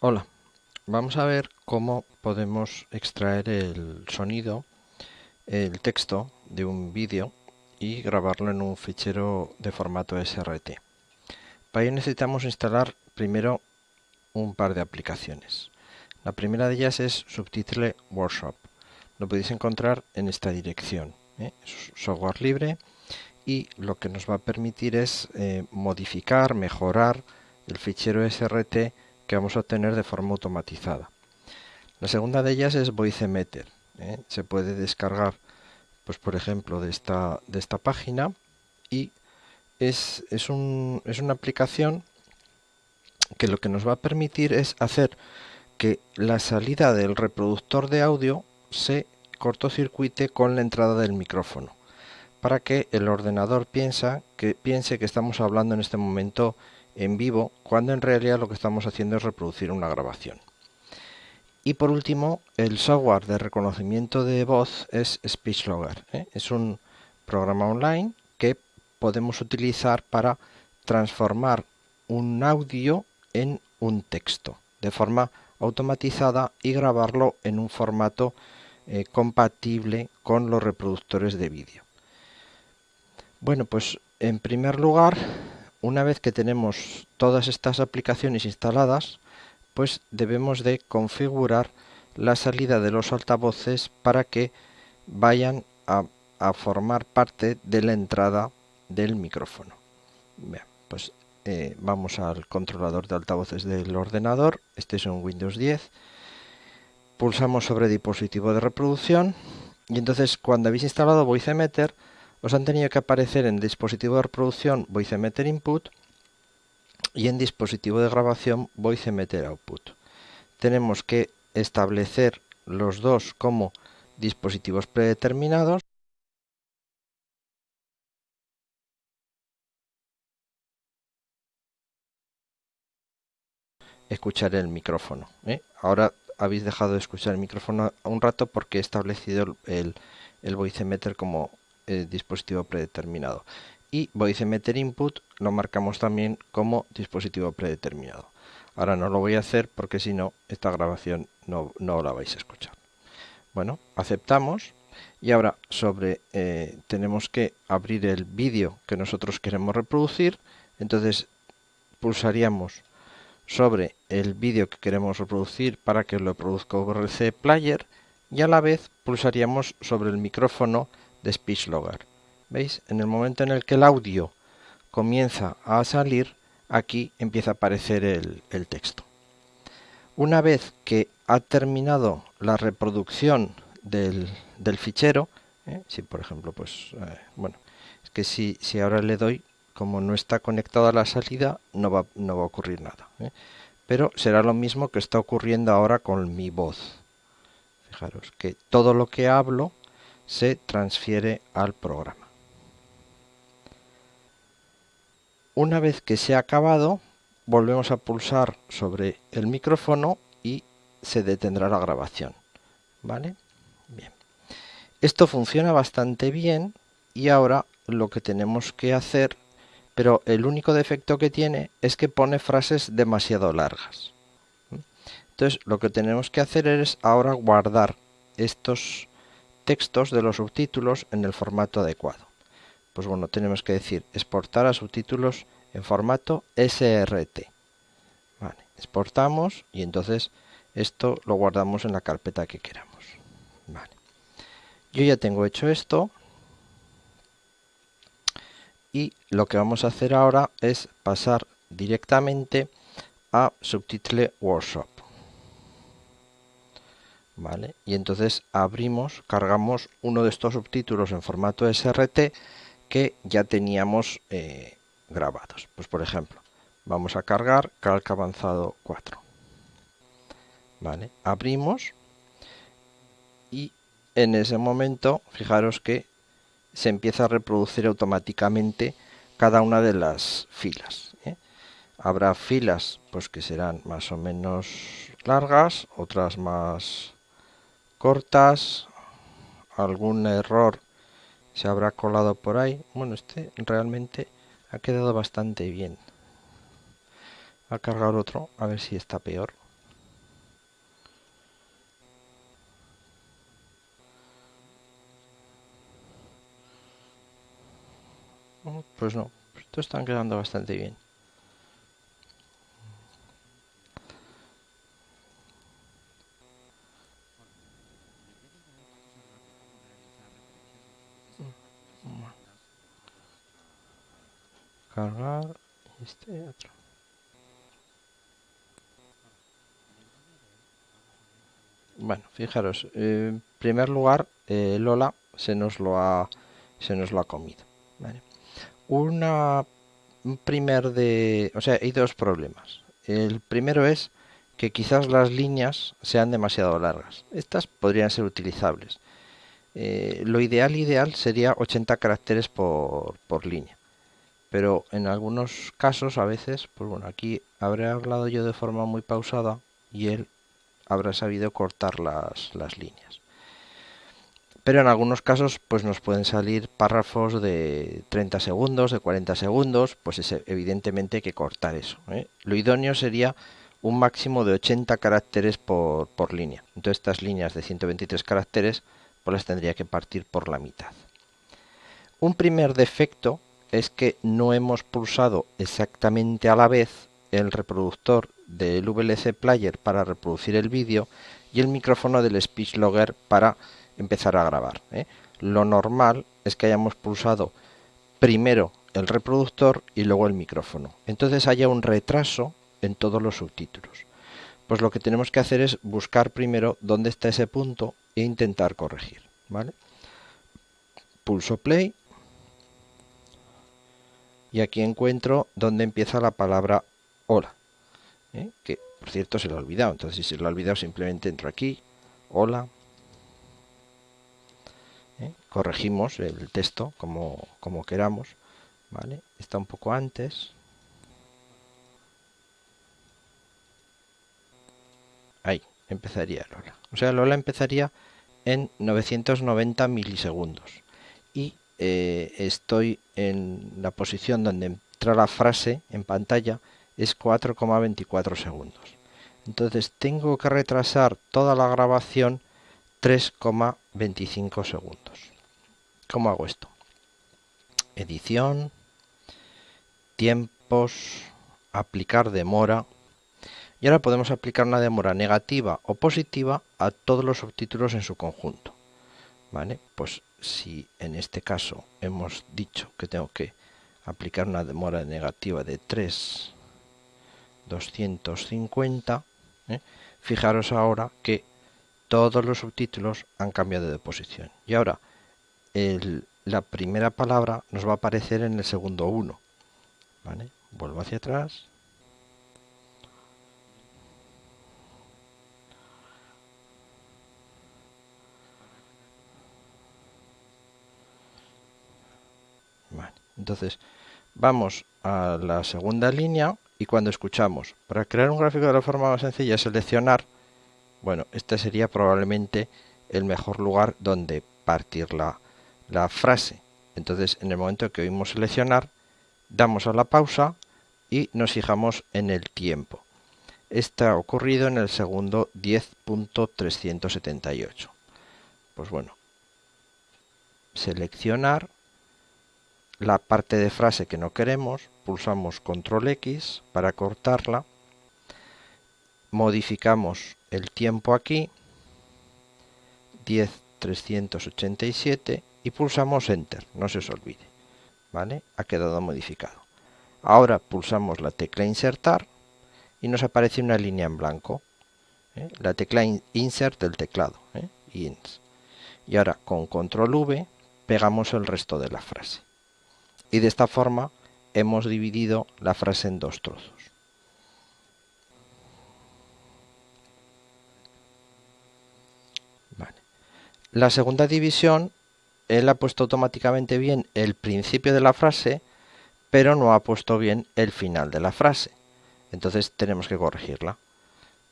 Hola, vamos a ver cómo podemos extraer el sonido, el texto de un vídeo y grabarlo en un fichero de formato SRT. Para ello necesitamos instalar primero un par de aplicaciones. La primera de ellas es Subtitle Workshop. Lo podéis encontrar en esta dirección. ¿eh? Es software libre y lo que nos va a permitir es eh, modificar, mejorar el fichero SRT que vamos a obtener de forma automatizada. La segunda de ellas es VoiceMeter. ¿eh? Se puede descargar, pues por ejemplo, de esta, de esta página y es, es, un, es una aplicación que lo que nos va a permitir es hacer que la salida del reproductor de audio se cortocircuite con la entrada del micrófono para que el ordenador piensa que, piense que estamos hablando en este momento en vivo, cuando en realidad lo que estamos haciendo es reproducir una grabación. Y por último, el software de reconocimiento de voz es SpeechLogger. ¿eh? Es un programa online que podemos utilizar para transformar un audio en un texto de forma automatizada y grabarlo en un formato eh, compatible con los reproductores de vídeo. Bueno, pues en primer lugar una vez que tenemos todas estas aplicaciones instaladas, pues debemos de configurar la salida de los altavoces para que vayan a, formar parte de la entrada del micrófono. Pues eh, vamos al controlador de altavoces del ordenador, este es un Windows 10, pulsamos sobre dispositivo de reproducción. Y entonces cuando habéis instalado VoiceMeter os han tenido que aparecer en dispositivo de reproducción VoiceMeter Input y en dispositivo de grabación VoiceMeter Output. Tenemos que establecer los dos como dispositivos predeterminados escuchar el micrófono. ¿eh? Ahora habéis dejado de escuchar el micrófono un rato porque he establecido el, el VoiceMeter como eh, dispositivo predeterminado. Y voice meter input lo marcamos también como dispositivo predeterminado. Ahora no lo voy a hacer porque si no, esta grabación no, no la vais a escuchar. Bueno, aceptamos y ahora sobre eh, tenemos que abrir el vídeo que nosotros queremos reproducir. Entonces pulsaríamos sobre el vídeo que queremos reproducir para que lo produzca VRC Player y a la vez pulsaríamos sobre el micrófono de SpeechLogger. ¿Veis? En el momento en el que el audio comienza a salir, aquí empieza a aparecer el, texto. Una vez que ha terminado la reproducción del, fichero, ¿eh? si por ejemplo, pues, eh, bueno, es que si, si ahora le doy, como no está conectado a la salida, no va, no va a ocurrir nada. ¿eh? Pero será lo mismo que está ocurriendo ahora con mi voz. Fijaros que todo lo que hablo se transfiere al programa. Una vez que se ha acabado, volvemos a pulsar sobre el micrófono y se detendrá la grabación. ¿Vale? Bien. Esto funciona bastante bien y ahora lo que tenemos que hacer, pero el único defecto que tiene es que pone frases demasiado largas. Entonces lo que tenemos que hacer es ahora guardar estos textos de los subtítulos en el formato adecuado. Pues bueno, tenemos que decir exportar a subtítulos en formato SRT. exportamos y entonces esto lo guardamos en la carpeta que queramos. Yo ya tengo hecho esto y lo que vamos a hacer ahora es pasar directamente a Subtitle Workshop. Y entonces abrimos, cargamos uno de estos subtítulos en formato SRT que ya teníamos eh, grabados. Pues por ejemplo, vamos a cargar Calc Avanzado 4. ¿Vale? Abrimos y en ese momento, fijaros que se empieza a reproducir automáticamente cada una de las filas. ¿eh? Habrá filas pues que serán más o menos largas, otras más cortas, algún error se habrá colado por ahí. Bueno, este realmente ha quedado bastante bien. A cargar otro, a ver si está peor. Mm, pues no, pues estos están quedando bastante bien. Cargar este otro. Bueno, fijaros, en primer lugar, eh, Lola se nos lo ha, se nos lo ha comido. Una, un primer de, o sea, hay dos problemas. El primero es que quizás las líneas sean demasiado largas. Estas podrían ser utilizables. Eh, lo ideal ideal sería 80 caracteres por, por, línea. Pero en algunos casos, a veces, pues bueno, aquí habré hablado yo de forma muy pausada y él habrá sabido cortar las, las líneas. Pero en algunos casos pues nos pueden salir párrafos de 30 segundos, de 40 segundos, pues es evidentemente hay que cortar eso. ¿eh? Lo idóneo sería un máximo de 80 caracteres por, por, línea. Entonces estas líneas de 123 caracteres pues las tendría que partir por la mitad. Un primer defecto es que no hemos pulsado exactamente a la vez el reproductor del VLC Player para reproducir el vídeo y el micrófono del Speech Logger para empezar a grabar. ¿eh? Lo normal es que hayamos pulsado primero el reproductor y luego el micrófono. Entonces haya un retraso en todos los subtítulos. Pues lo que tenemos que hacer es buscar primero dónde está ese punto e intentar corregir. ¿vale? Pulso play y aquí encuentro donde empieza la palabra hola. ¿eh? que por cierto se lo ha olvidado. Entonces si se lo ha olvidado simplemente entro aquí, hola, ¿eh? corregimos el texto como, como queramos. ¿vale? Está un poco antes. Ahí, empezaría Lola. O sea, Lola empezaría en 990 milisegundos. Y eh, estoy en la posición donde entra la frase en pantalla es 4,24 segundos. Entonces tengo que retrasar toda la grabación 3,25 segundos. ¿Cómo hago esto? Edición, tiempos, aplicar demora. Y ahora podemos aplicar una demora negativa o positiva a todos los subtítulos en su conjunto. ¿Vale? Pues si en este caso hemos dicho que tengo que aplicar una demora negativa de 3 250, ¿eh? fijaros ahora que todos los subtítulos han cambiado de posición. Y ahora la primera palabra nos va a aparecer en el segundo 1. Vuelvo hacia atrás. Entonces, vamos a la segunda línea y cuando escuchamos, para crear un gráfico de la forma más sencilla, seleccionar, bueno, este sería probablemente el mejor lugar donde partir la, frase. Entonces, en el momento que oímos seleccionar, damos a la pausa y nos fijamos en el tiempo. Está ocurrido en el segundo 10.378. Pues bueno, seleccionar la parte de frase que no queremos, pulsamos control X para cortarla, modificamos el tiempo aquí, 10.387 y pulsamos enter, no se os olvide, ¿vale? Ha quedado modificado. Ahora pulsamos la tecla insertar y nos aparece una línea en blanco, ¿eh? la tecla insert del teclado, ¿eh? Y ahora con control V pegamos el resto de la frase y de esta forma hemos dividido la frase en dos trozos. La segunda división, él ha puesto automáticamente bien el principio de la frase, pero no ha puesto bien el final de la frase. Entonces tenemos que corregirla.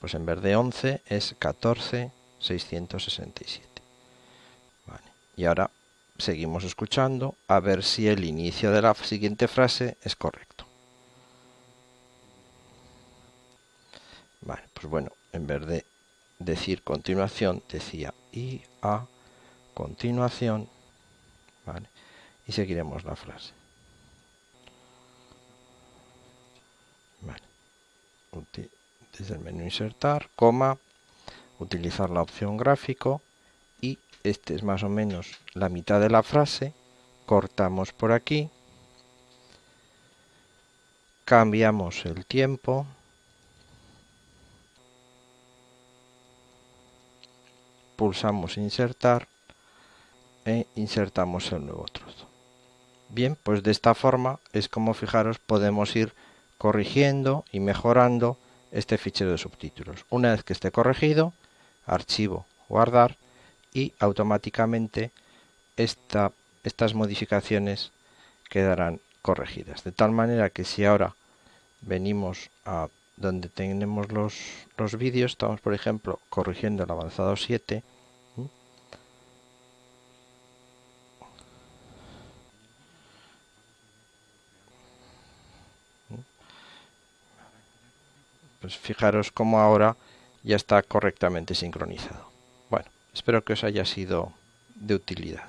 Pues en vez de 11 es 14,667. Y ahora seguimos escuchando a ver si el inicio de la siguiente frase es correcto. Vale, pues bueno, en vez de decir continuación, decía y a continuación, ¿vale? Y seguiremos la frase. Vale. Desde el menú insertar, coma, utilizar la opción gráfico, este es más o menos la mitad de la frase, cortamos por aquí, cambiamos el tiempo, pulsamos insertar e insertamos el nuevo trozo. Bien, pues de esta forma es como fijaros podemos ir corrigiendo y mejorando este fichero de subtítulos. Una vez que esté corregido, archivo, guardar y automáticamente estas modificaciones quedarán corregidas. De tal manera que si ahora venimos a donde tenemos los, los vídeos, estamos por ejemplo corrigiendo el avanzado 7, pues fijaros cómo ahora ya está correctamente sincronizado. Espero que os haya sido de utilidad.